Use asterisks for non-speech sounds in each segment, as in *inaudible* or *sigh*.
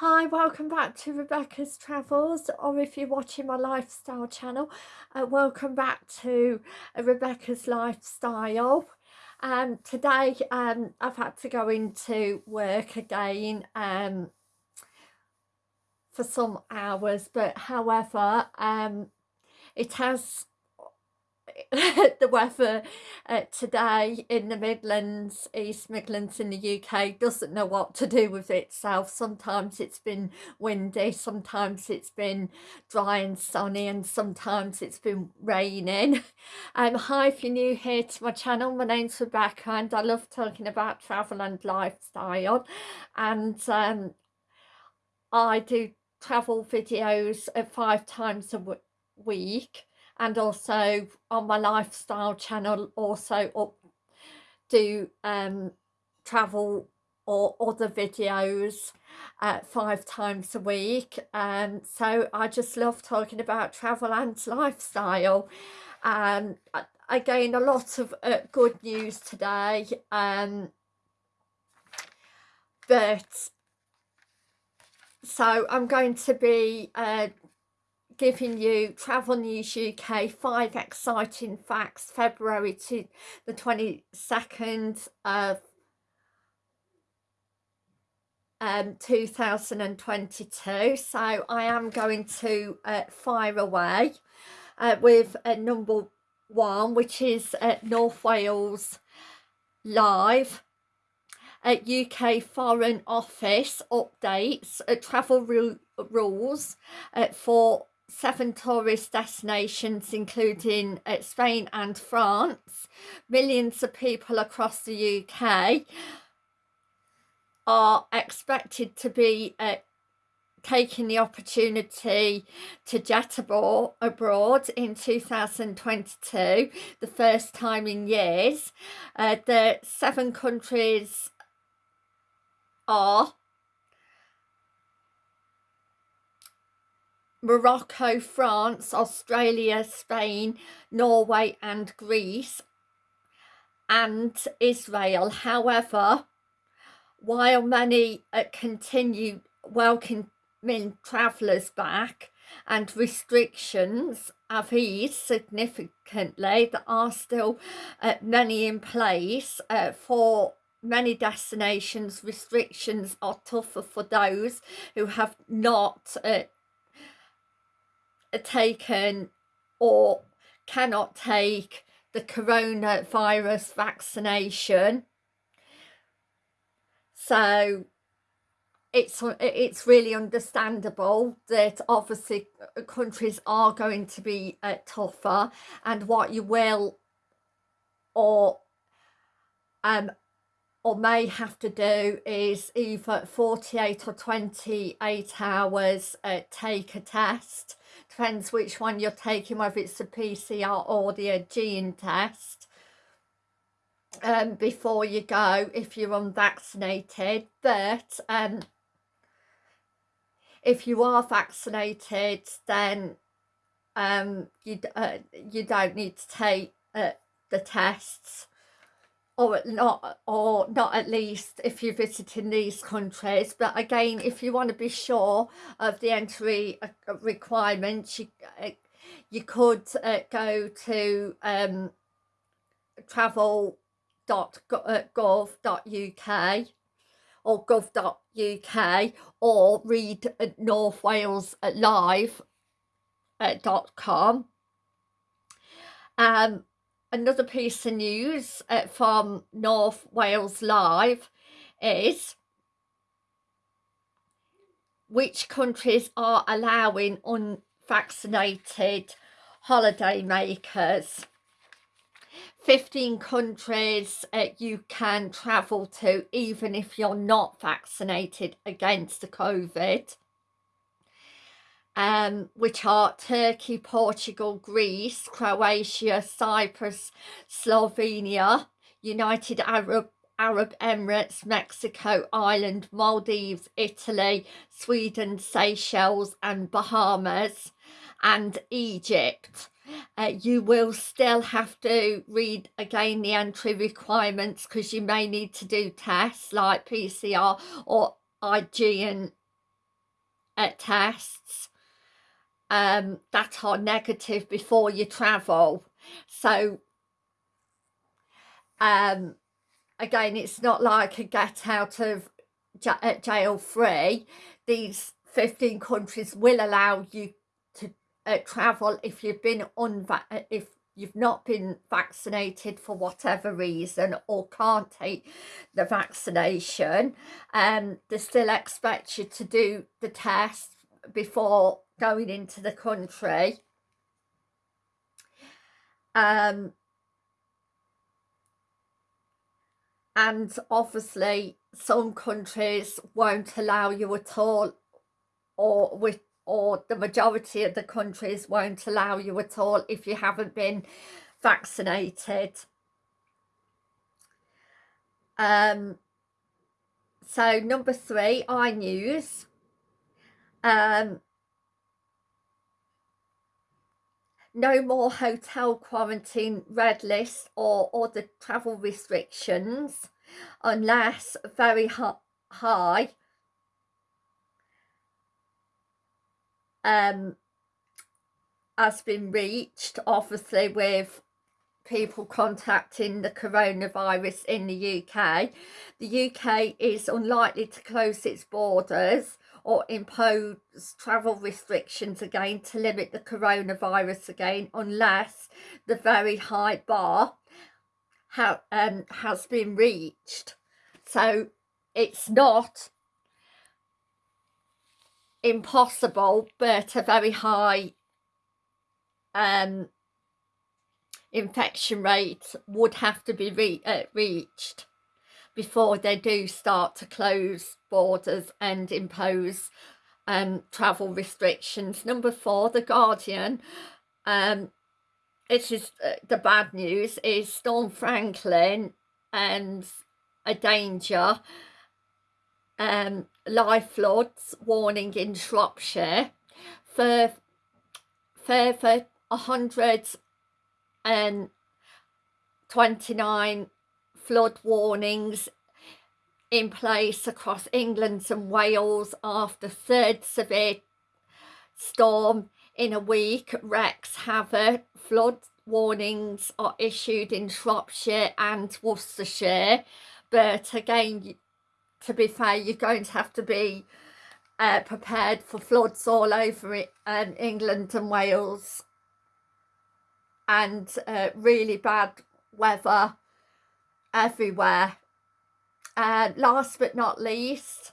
Hi, welcome back to Rebecca's Travels, or if you're watching my lifestyle channel, uh, welcome back to uh, Rebecca's Lifestyle. Um, today um, I've had to go into work again um, for some hours, but however, um, it has *laughs* the weather uh, today in the Midlands, East Midlands in the UK doesn't know what to do with itself. Sometimes it's been windy, sometimes it's been dry and sunny and sometimes it's been raining. *laughs* Um, hi if you're new here to my channel, my name's Rebecca and I love talking about travel and lifestyle and um, I do travel videos uh, five times a week and also on my lifestyle channel also up do um, travel or other videos uh, five times a week. And um, so I just love talking about travel and lifestyle. And uh, again a lot of uh, good news today um, but so I'm going to be uh, giving you Travel News UK five exciting facts February to the 22nd of um 2022 so I am going to uh, fire away uh, with uh, number one which is uh, North Wales live at UK Foreign Office updates uh, travel rules uh, for seven tourist destinations including uh, Spain and France. Millions of people across the UK are expected to be uh, taking the opportunity to jet abroad, abroad in 2022, the first time in years. Uh, the seven countries are Morocco, France, Australia, Spain, Norway and Greece and Israel. However, while many uh, continue welcoming travellers back and restrictions have eased significantly, there are still uh, many in place uh, for many destinations restrictions are tougher for those who have not uh, taken or cannot take the coronavirus vaccination. So it's it's really understandable that obviously countries are going to be uh, tougher and what you will or um or may have to do is either 48 or 28 hours uh, take a test. Depends which one you're taking whether it's the PCR or the gene test um, before you go if you're unvaccinated. But um, if you are vaccinated then um, you, uh, you don't need to take uh, the tests or not or not at least if you're visiting these countries. But again if you want to be sure of the entry uh, requirements you uh, you could uh, go to um, travel.gov.uk uh, or gov.uk or read North Wales live.com um another piece of news uh, from North Wales Live is which countries are allowing unvaccinated holiday makers. 15 countries uh, you can travel to even if you're not vaccinated against the COVID um, which are Turkey, Portugal, Greece, Croatia, Cyprus, Slovenia, United Arab Arab Emirates, Mexico, Ireland, Maldives, Italy, Sweden, Seychelles and Bahamas and Egypt. Uh, you will still have to read again the entry requirements because you may need to do tests like PCR or IgN uh, tests um, that are negative before you travel. So, um, again, it's not like a get out of uh, jail free. These 15 countries will allow you to uh, travel if you've been unva uh, if you've not been vaccinated for whatever reason or can't take the vaccination um they still expect you to do the test before going into the country um and obviously some countries won't allow you at all or with or the majority of the countries won't allow you at all if you haven't been vaccinated. Um, so number three, iNews. Um, no more hotel quarantine red list or other travel restrictions unless very high um, has been reached, obviously with people contacting the coronavirus in the UK. The UK is unlikely to close its borders or impose travel restrictions again to limit the coronavirus again unless the very high bar ha um, has been reached. So it's not impossible but a very high um, infection rate would have to be re uh, reached before they do start to close borders and impose um, travel restrictions. Number four, The Guardian. Um, it is uh, the bad news is Storm Franklin and a danger um, live floods warning in Shropshire for further 129 flood warnings in place across England and Wales after third severe storm in a week. Wreaks havoc. Flood warnings are issued in Shropshire and Worcestershire. But again to be fair, you're going to have to be uh, prepared for floods all over um, England and Wales. And uh, really bad weather everywhere. Uh, last but not least,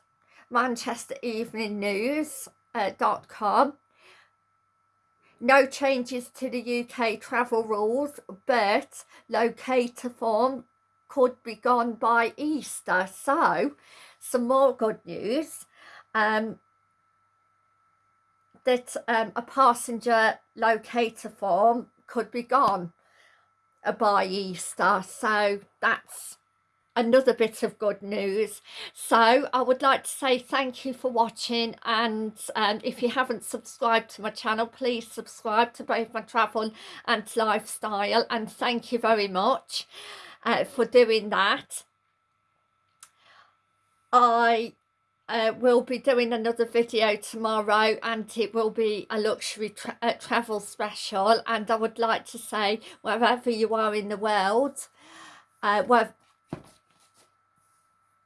Manchester Evening News uh, .com. No changes to the UK travel rules, but locator form could be gone by Easter. So, some more good news. Um, that um, a passenger locator form could be gone by Easter. So that's another bit of good news so i would like to say thank you for watching and um, if you haven't subscribed to my channel please subscribe to both my travel and lifestyle and thank you very much uh, for doing that. I uh, will be doing another video tomorrow and it will be a luxury tra uh, travel special and I would like to say wherever you are in the world uh, where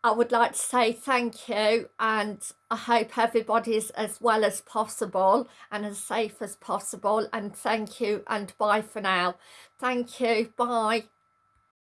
I would like to say thank you and I hope everybody's as well as possible and as safe as possible and thank you and bye for now. Thank you. Bye.